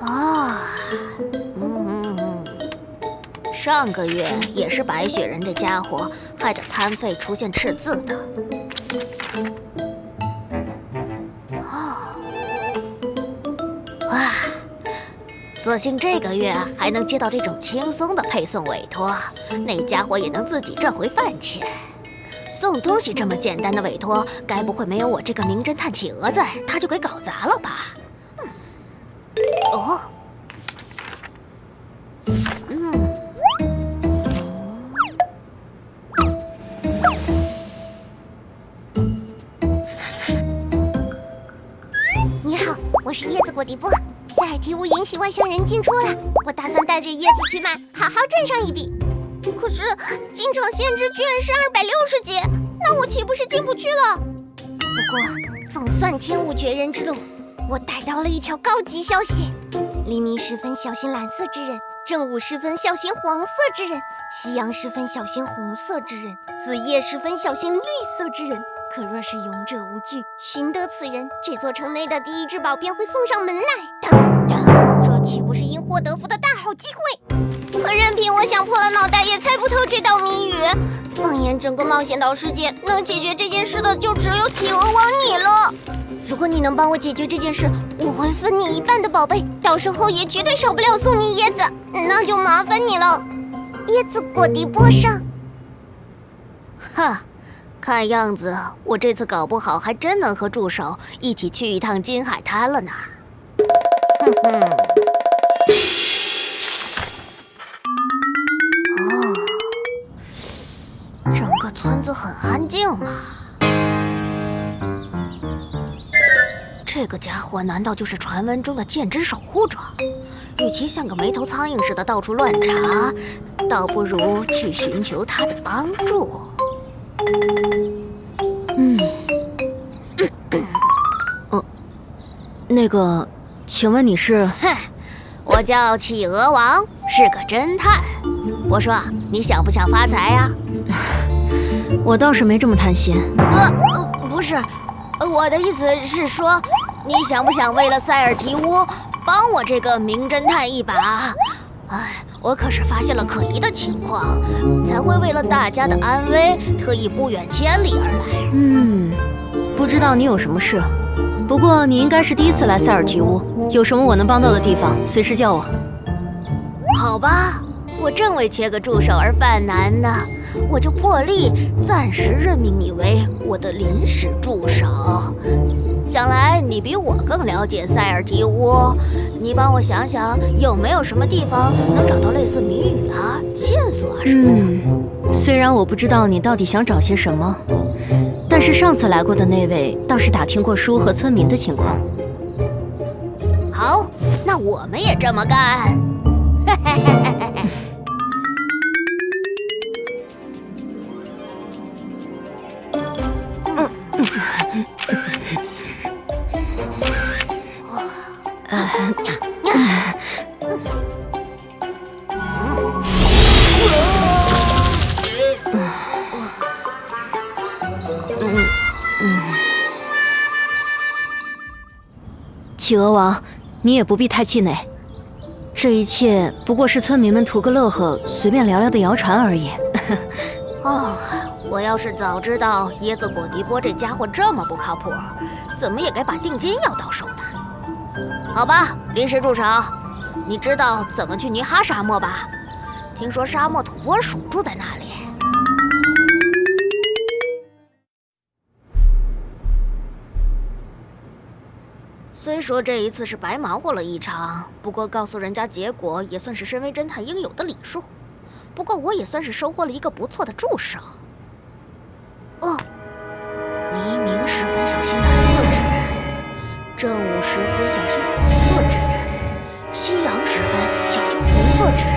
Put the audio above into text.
啊，嗯嗯嗯，上个月也是白雪人这家伙害得餐费出现赤字的。哦，哇，所幸这个月还能接到这种轻松的配送委托，那家伙也能自己赚回饭钱。送东西这么简单的委托，该不会没有我这个名侦探企鹅在，他就给搞砸了吧？哦，嗯，你好，我是椰子果迪波。塞尔提乌允许外乡人进出了，我打算带着椰子去卖，好好赚上一笔。可是进场限制居然是二百六十级，那我岂不是进不去了？不过总算天无绝人之路，我逮到了一条高级消息：黎明时分小心蓝色之人，正午时分小心黄色之人，夕阳时分小心红色之人，子夜时分小心绿色之人。可若是勇者无惧，寻得此人，这座城内的第一至宝便会送上门来。等等，这岂不是因祸得福的大好机会？可任凭我想破了脑袋，也猜不透这道谜语。放眼整个冒险岛世界，能解决这件事的就只有企鹅王你了。如果你能帮我解决这件事，我会分你一半的宝贝，到时候也绝对少不了送你椰子，那就麻烦你了。椰子果迪波上，哈，看样子我这次搞不好还真能和助手一起去一趟金海滩了呢。哼哼。这个家伙难道就是传闻中的剑之守护者？与其像个没头苍蝇似的到处乱查，倒不如去寻求他的帮助。嗯，呃，那个，请问你是？哼，我叫企鹅王，是个侦探。我说，你想不想发财呀？我倒是没这么贪心。呃，呃不是，呃我的意思是说，你想不想为了塞尔提乌帮我这个名侦探一把？哎，我可是发现了可疑的情况，才会为了大家的安危，特意不远千里而来。嗯，不知道你有什么事，不过你应该是第一次来塞尔提乌，有什么我能帮到的地方，随时叫我。好吧，我正为缺个助手而犯难呢，我就破例暂时任命你为我的临时助手。想来你比我更了解塞尔提乌，你帮我想想有没有什么地方能找到类似谜语啊、线索啊什么的。嗯，虽然我不知道你到底想找些什么，但是上次来过的那位倒是打听过书和村民的情况。好，那我们也这么干。企鹅王，你也不必太气馁，这一切不过是村民们图个乐呵、随便聊聊的谣传而已。哦，我要是早知道椰子果迪波这家伙这么不靠谱，怎么也该把定金要到手的。好吧，临时助手，你知道怎么去尼哈沙漠吧？听说沙漠土拨鼠住在那里。虽说这一次是白忙活了一场，不过告诉人家结果也算是身为侦探应有的礼数。不过我也算是收获了一个不错的助手。正午时分小心黄色之人，夕阳时分小心红色之人，